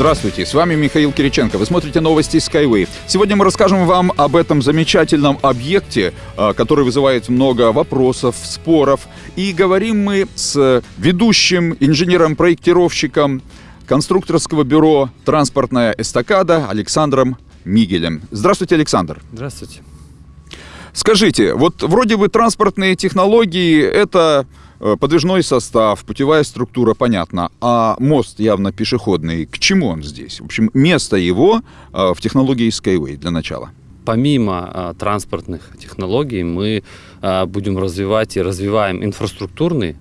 Здравствуйте, с вами Михаил Кириченко. Вы смотрите новости Skyway. Сегодня мы расскажем вам об этом замечательном объекте, а, который вызывает много вопросов, споров. И говорим мы с ведущим инженером-проектировщиком конструкторского бюро «Транспортная эстакада» Александром Мигелем. Здравствуйте, Александр. Здравствуйте. Скажите, вот вроде бы транспортные технологии – это подвижной состав, путевая структура, понятно, а мост явно пешеходный. К чему он здесь? В общем, место его э, в технологии Skyway для начала. Помимо а, транспортных технологий мы а, будем развивать и развиваем инфраструктурные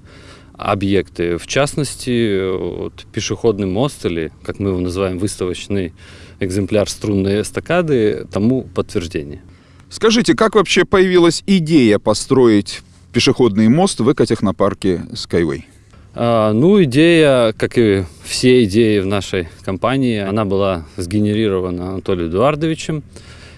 объекты, в частности, вот, пешеходный мост или, как мы его называем, выставочный экземпляр струнной эстакады тому подтверждение. Скажите, как вообще появилась идея построить пешеходный мост в экотехнопарке Skyway? А, ну, идея, как и все идеи в нашей компании, она была сгенерирована Анатолием Эдуардовичем.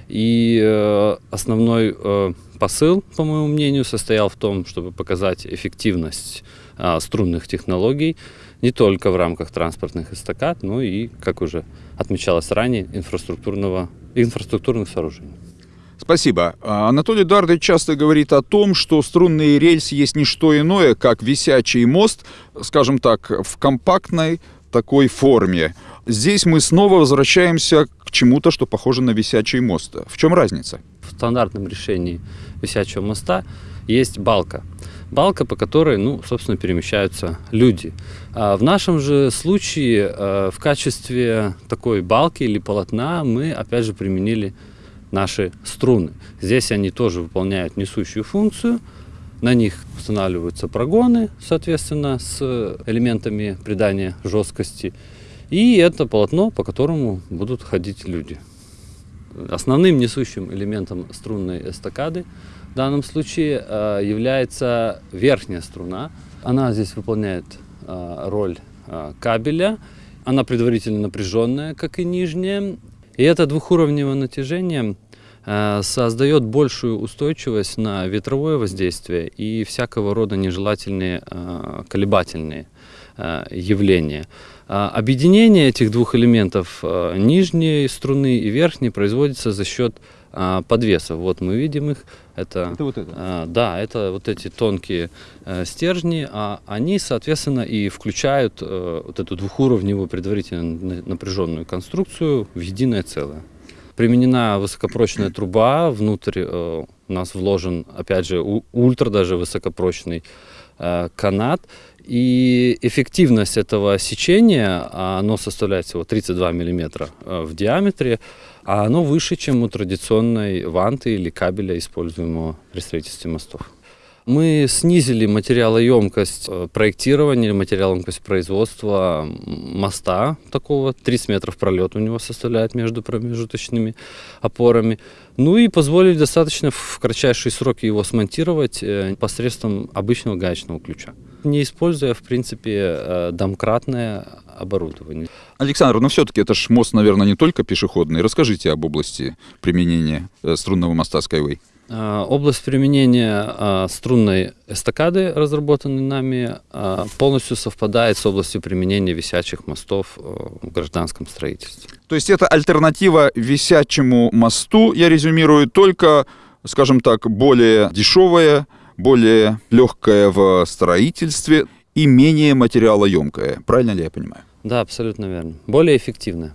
И э, основной э, посыл, по моему мнению, состоял в том, чтобы показать эффективность э, струнных технологий не только в рамках транспортных эстакад, но и, как уже отмечалось ранее, инфраструктурного, инфраструктурных сооружений. Спасибо. А, Анатолий Эдуардович часто говорит о том, что струнный рельс есть не что иное, как висячий мост, скажем так, в компактной такой форме. Здесь мы снова возвращаемся к чему-то, что похоже на висячий мост. В чем разница? В стандартном решении висячего моста есть балка. Балка, по которой, ну, собственно, перемещаются люди. А в нашем же случае э, в качестве такой балки или полотна мы, опять же, применили наши струны. Здесь они тоже выполняют несущую функцию. На них устанавливаются прогоны, соответственно, с элементами придания жесткости. И это полотно, по которому будут ходить люди. Основным несущим элементом струнной эстакады в данном случае э, является верхняя струна. Она здесь выполняет э, роль э, кабеля. Она предварительно напряженная, как и нижняя. И это двухуровневое натяжение создает большую устойчивость на ветровое воздействие и всякого рода нежелательные э, колебательные э, явления. Объединение этих двух элементов нижней струны и верхней производится за счет подвесов. Вот мы видим их. Это, это вот это? Да, это вот эти тонкие стержни. А они, соответственно, и включают вот эту двухуровневую предварительно напряженную конструкцию в единое целое. Применена высокопрочная труба, внутрь э, у нас вложен, опять же, ультра даже высокопрочный э, канат. И эффективность этого сечения, оно составляет всего 32 миллиметра э, в диаметре, а оно выше, чем у традиционной ванты или кабеля, используемого при строительстве мостов. Мы снизили материалоемкость э, проектирования, материалоемкость производства моста такого. 30 метров пролет у него составляет между промежуточными опорами. Ну и позволили достаточно в кратчайшие сроки его смонтировать э, посредством обычного гаечного ключа не используя, в принципе, э, домкратное оборудование. Александр, но все-таки это ж мост, наверное, не только пешеходный. Расскажите об области применения струнного моста Skyway. А, область применения а, струнной эстакады, разработанной нами, а, полностью совпадает с областью применения висячих мостов в гражданском строительстве. То есть это альтернатива висячему мосту, я резюмирую, только, скажем так, более дешевая, более легкая в строительстве и менее материалоемкая. Правильно ли я понимаю? Да, абсолютно верно. Более эффективная.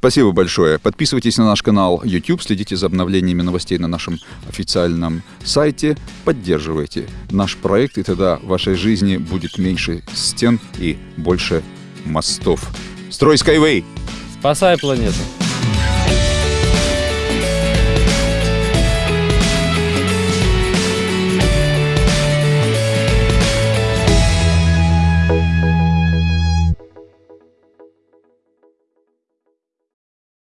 Спасибо большое. Подписывайтесь на наш канал YouTube, следите за обновлениями новостей на нашем официальном сайте, поддерживайте наш проект, и тогда в вашей жизни будет меньше стен и больше мостов. Строй Skyway! Спасай планету!